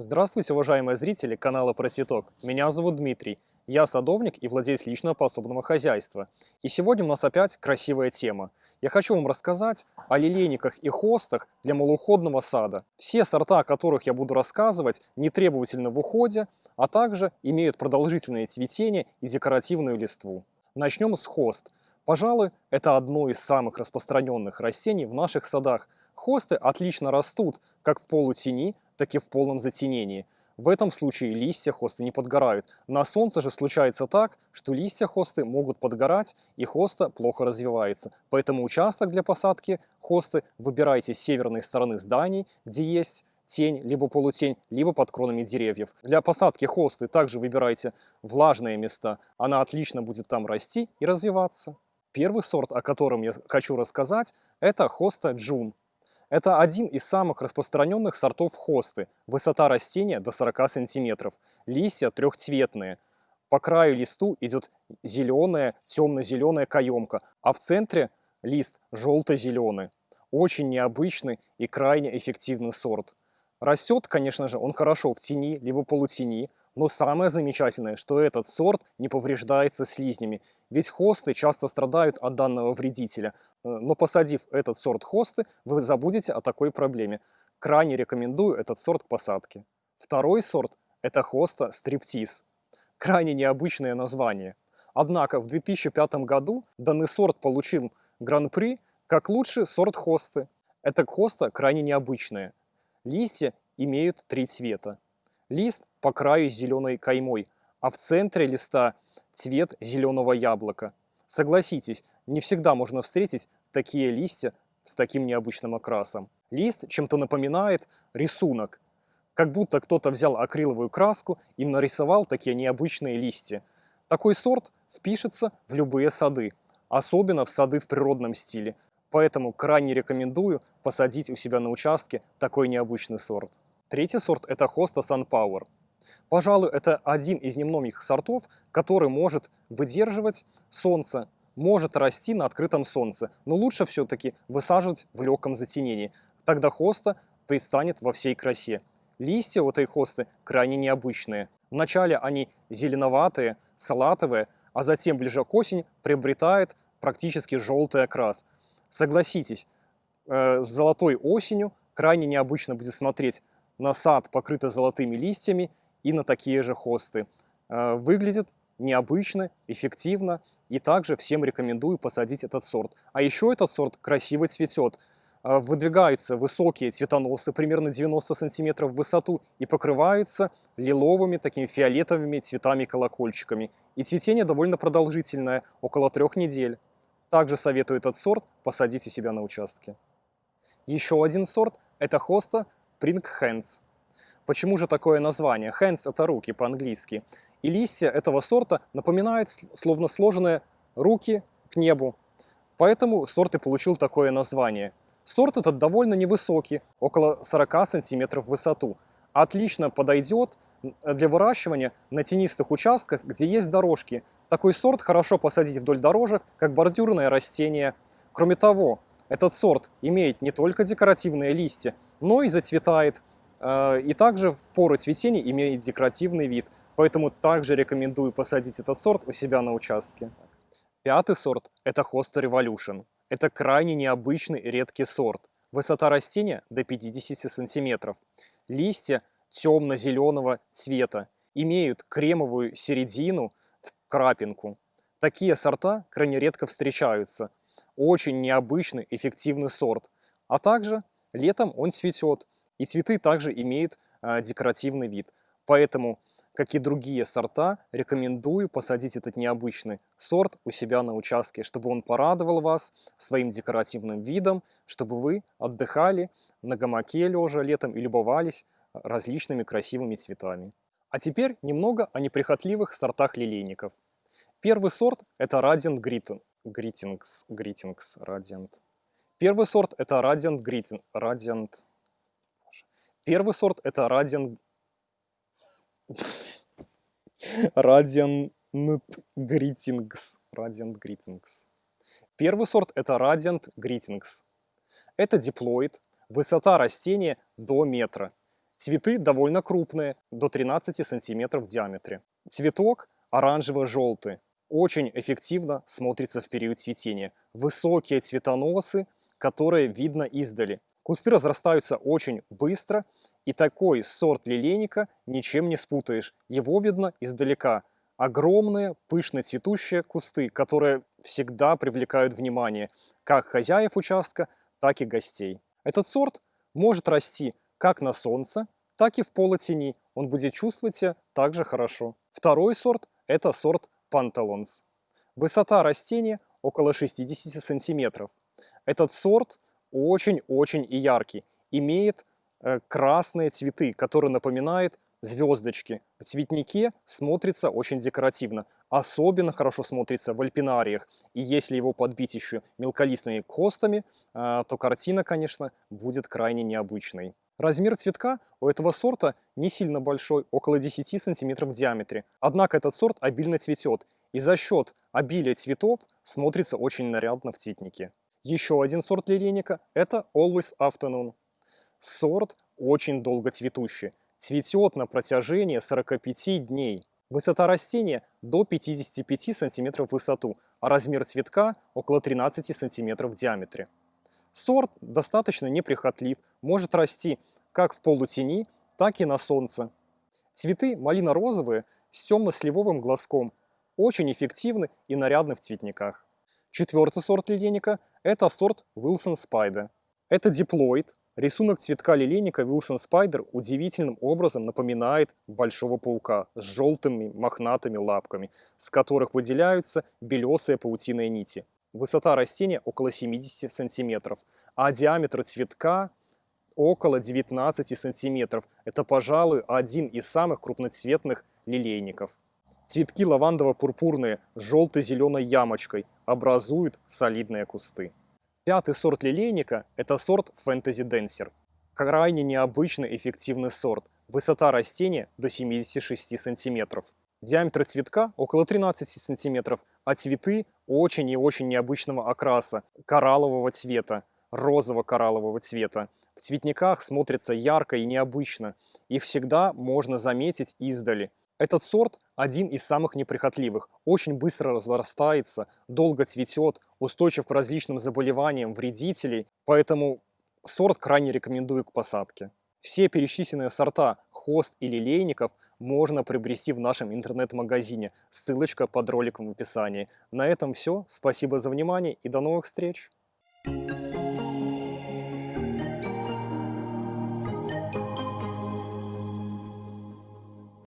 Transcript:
Здравствуйте, уважаемые зрители канала Про Цветок. Меня зовут Дмитрий. Я садовник и владелец личного подсобного хозяйства. И сегодня у нас опять красивая тема. Я хочу вам рассказать о лилейниках и хостах для малоуходного сада. Все сорта, о которых я буду рассказывать, не требовательны в уходе, а также имеют продолжительное цветение и декоративную листву. Начнем с хост. Пожалуй, это одно из самых распространенных растений в наших садах. Хосты отлично растут как в полутени, так и в полном затенении. В этом случае листья хосты не подгорают. На солнце же случается так, что листья хосты могут подгорать и хоста плохо развивается. Поэтому участок для посадки хосты выбирайте с северной стороны зданий, где есть тень, либо полутень, либо под кронами деревьев. Для посадки хосты также выбирайте влажные места. Она отлично будет там расти и развиваться. Первый сорт, о котором я хочу рассказать, это хоста джун. Это один из самых распространенных сортов хосты. Высота растения до 40 сантиметров. Листья трехцветные. По краю листу идет зеленая, темно-зеленая каемка, а в центре лист желто-зеленый. Очень необычный и крайне эффективный сорт. Растет, конечно же, он хорошо в тени, либо полутени, но самое замечательное, что этот сорт не повреждается слизнями, ведь хосты часто страдают от данного вредителя. Э, но посадив этот сорт хосты, вы забудете о такой проблеме. Крайне рекомендую этот сорт к посадке. Второй сорт – это хоста стриптиз. Крайне необычное название. Однако в 2005 году данный сорт получил гран-при как лучший сорт хосты. Эта хоста крайне необычная. Листья имеют три цвета. Лист по краю зеленой каймой, а в центре листа цвет зеленого яблока. Согласитесь, не всегда можно встретить такие листья с таким необычным окрасом. Лист чем-то напоминает рисунок, как будто кто-то взял акриловую краску и нарисовал такие необычные листья. Такой сорт впишется в любые сады, особенно в сады в природном стиле, поэтому крайне рекомендую посадить у себя на участке такой необычный сорт. Третий сорт – это Hosta Sunpower. Пожалуй, это один из немногих сортов, который может выдерживать солнце, может расти на открытом солнце, но лучше все-таки высаживать в легком затенении. Тогда хоста предстанет во всей красе. Листья у этой хосты крайне необычные. Вначале они зеленоватые, салатовые, а затем ближе к осени приобретает практически желтый окрас. Согласитесь, э, с золотой осенью крайне необычно будет смотреть на сад, покрытый золотыми листьями, и на такие же хосты. Э, выглядит необычно, эффективно, и также всем рекомендую посадить этот сорт. А еще этот сорт красиво цветет. Э, выдвигаются высокие цветоносы, примерно 90 сантиметров в высоту, и покрываются лиловыми, такими фиолетовыми цветами-колокольчиками. И цветение довольно продолжительное, около трех недель. Также советую этот сорт посадить у себя на участке. Еще один сорт – это хоста Pring Hands. Почему же такое название? Hands – это руки по-английски. И листья этого сорта напоминают словно сложенные руки к небу. Поэтому сорт и получил такое название. Сорт этот довольно невысокий, около 40 сантиметров в высоту. Отлично подойдет для выращивания на тенистых участках, где есть дорожки. Такой сорт хорошо посадить вдоль дорожек, как бордюрное растение. Кроме того, этот сорт имеет не только декоративные листья, но и зацветает. Э, и также в пору цветения имеет декоративный вид. Поэтому также рекомендую посадить этот сорт у себя на участке. Пятый сорт – это Hosta Revolution. Это крайне необычный редкий сорт. Высота растения до 50 сантиметров. Листья темно-зеленого цвета. Имеют кремовую середину в крапинку. Такие сорта крайне редко встречаются очень необычный, эффективный сорт. А также летом он цветет, и цветы также имеют э, декоративный вид. Поэтому, как и другие сорта, рекомендую посадить этот необычный сорт у себя на участке, чтобы он порадовал вас своим декоративным видом, чтобы вы отдыхали на гамаке лежа летом и любовались различными красивыми цветами. А теперь немного о неприхотливых сортах лилейников. Первый сорт – это Radiant Greeting. Greetings, Greetings, Radiant. Первый сорт это Radiant Greeting, Radiant. Первый сорт это Radiant... Radiant Greetings, Radiant Greetings. Первый сорт это Radiant Greetings. Это диплоид, высота растения до метра. Цветы довольно крупные, до 13 сантиметров в диаметре. Цветок оранжево-желтый, очень эффективно смотрится в период цветения. Высокие цветоносы, которые видно издали. Кусты разрастаются очень быстро, и такой сорт лилейника ничем не спутаешь. Его видно издалека. Огромные, пышно цветущие кусты, которые всегда привлекают внимание как хозяев участка, так и гостей. Этот сорт может расти как на солнце, так и в полутени. Он будет чувствовать себя также хорошо. Второй сорт – это сорт Панталонс. Высота растения около 60 сантиметров. Этот сорт очень-очень яркий. Имеет э, красные цветы, которые напоминают звездочки. В цветнике смотрится очень декоративно. Особенно хорошо смотрится в альпинариях. И если его подбить еще мелколистными костами, э, то картина, конечно, будет крайне необычной. Размер цветка у этого сорта не сильно большой, около 10 см в диаметре. Однако этот сорт обильно цветет, и за счет обилия цветов смотрится очень нарядно в цветнике. Еще один сорт лилейника – это Always Afternoon. Сорт очень долго цветущий, цветет на протяжении 45 дней. Высота растения до 55 см в высоту, а размер цветка около 13 см в диаметре. Сорт достаточно неприхотлив, может расти как в полутени, так и на солнце. Цветы малино-розовые с темно-сливовым глазком, очень эффективны и нарядны в цветниках. Четвертый сорт лилейника – это сорт Wilson Spider. Это диплоид. Рисунок цветка лилейника Wilson Spider удивительным образом напоминает большого паука с желтыми мохнатыми лапками, с которых выделяются белесые паутиные нити. Высота растения около 70 сантиметров, а диаметр цветка около 19 сантиметров. Это, пожалуй, один из самых крупноцветных лилейников. Цветки лавандово-пурпурные с желто-зеленой ямочкой образуют солидные кусты. Пятый сорт лилейника – это сорт Fantasy Dancer. Крайне необычный эффективный сорт. Высота растения до 76 сантиметров. Диаметр цветка около 13 сантиметров, а цветы очень и очень необычного окраса, кораллового цвета, розово-кораллового цвета. В цветниках смотрится ярко и необычно. Их всегда можно заметить издали. Этот сорт один из самых неприхотливых, очень быстро разрастается, долго цветет, устойчив к различным заболеваниям вредителей, поэтому сорт крайне рекомендую к посадке. Все перечисленные сорта хост и лилейников можно приобрести в нашем интернет-магазине. Ссылочка под роликом в описании. На этом все. Спасибо за внимание и до новых встреч! Thank you.